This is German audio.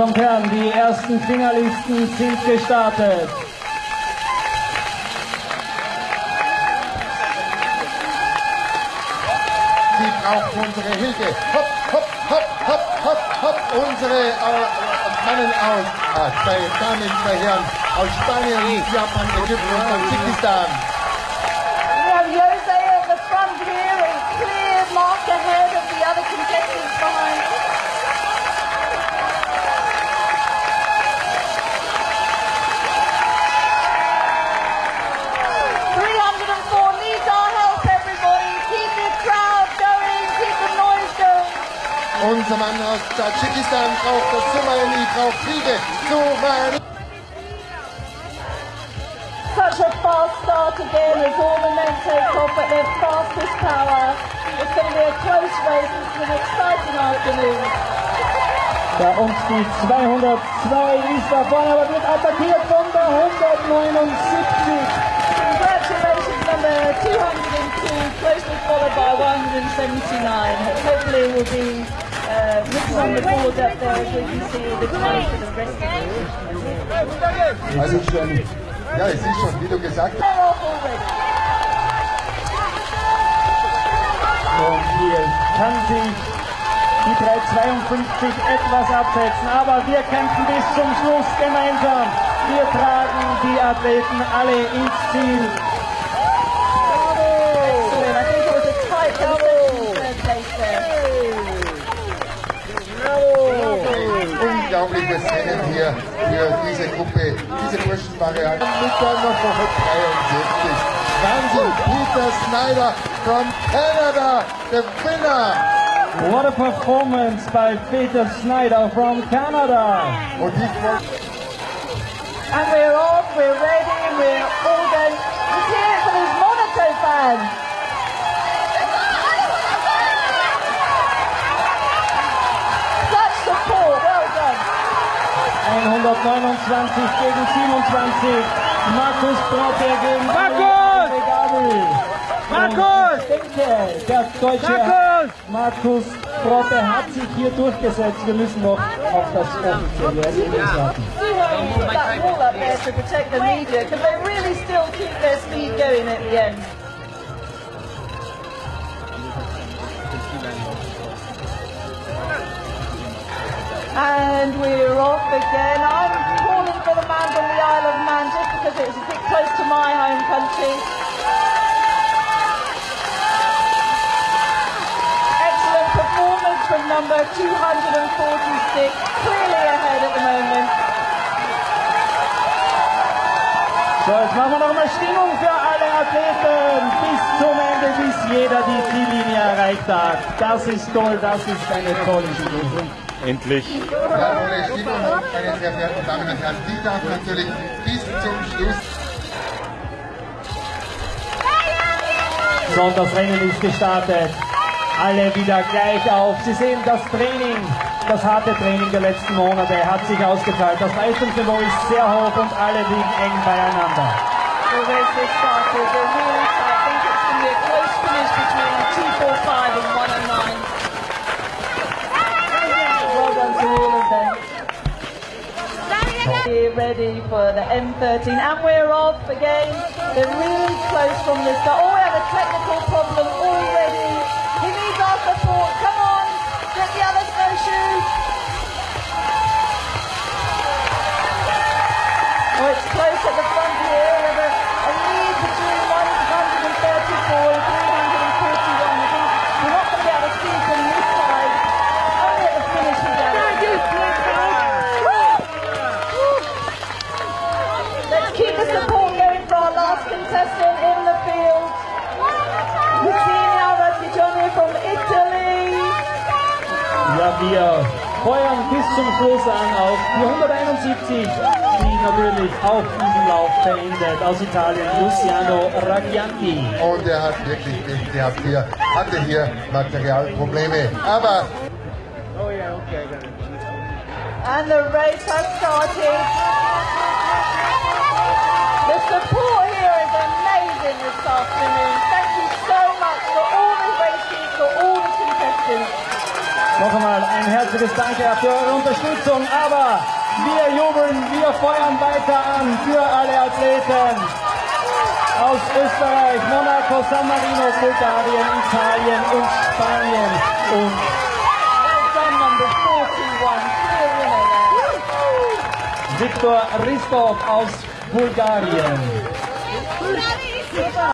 Damen und Herren, die ersten Finalisten sind gestartet. Sie braucht unsere Hilfe. Hopp, hopp, hopp, hopp, hopp, hopp. Unsere äh, Mannen aus, äh, zwei Damen, zwei Herren aus Spanien, Japan, Ägypten und Tadschikistan. Unser Mann aus Tadschikistan braucht das Somali, braucht Hilfe. Somali. Such a fast start again as all the men take off at their fastest power. It's going to be a close race. It's an exciting afternoon. Bei uns die 202 ist da vorne, aber wird attackiert von der 179. Congratulations number 202, closely followed by 179. Hopefully it will be uh, Also schon, ja, es ist schon, wie du gesagt hast. Und hier kann sich die 352 etwas absetzen, aber wir kämpfen bis zum Schluss gemeinsam. Wir tragen die Athleten alle ins Ziel. Unglaubliches Rennen hier für diese Gruppe, diese Burschenvariante. Mit der Nummer 73. Wahnsinn, Peter Snyder from Canada, the winner. What a performance by Peter Snyder from Canada. Und ich wollte And we're off, we're ready, we're 129 gegen 27. Markus Brotter gegen Markus! Markus! Ich denke, der deutsche Markus! Markus Brotter hat sich hier durchgesetzt. Wir müssen noch auf das offizielle Ergebnis warten. Do hope put that wall up there to protect the media because they really still keep their speed going at the end. And we're off again. I'm calling for the man from the Isle of Man just because it's a bit close to my home country. Excellent performance from number 246, clearly ahead at the moment. So, jetzt machen wir noch mal Stimmung für alle Athleten bis zum Ende, bis jeder die Ziellinie erreicht hat. Das ist toll, das ist eine tolle Stimmung. Endlich. Stimmung, meine sehr verehrten Damen und Herren, die darf natürlich bis zum Schluss So, und das Rennen ist gestartet. Alle wieder gleich auf. Sie sehen das Training, das harte Training der letzten Monate hat sich ausgezahlt. Das Leistungsniveau ist sehr hoch und alle liegen eng beieinander. Started. They're ready for the M13 and we're off again. They're really close from this start. Oh, we have a technical problem already. He needs our support. Come on, get the other snowshoe. Zum Schluss an auf die 171, die natürlich auch diesen Lauf beendet. Aus Italien, Luciano Raggianti. und er hat wirklich Pech gehabt hier, hatte hier Materialprobleme. Aber And the race has started. The support here is amazing this afternoon. Thank you so much for all the races, for all the contestants. Noch einmal ein herzliches Danke für eure Unterstützung, aber wir jubeln, wir feuern weiter an für alle Athleten aus Österreich, Monaco, San Marino, Bulgarien, Italien und Spanien und Well done, number 41. Clear winner there. Viktor Ristov aus Bulgarien.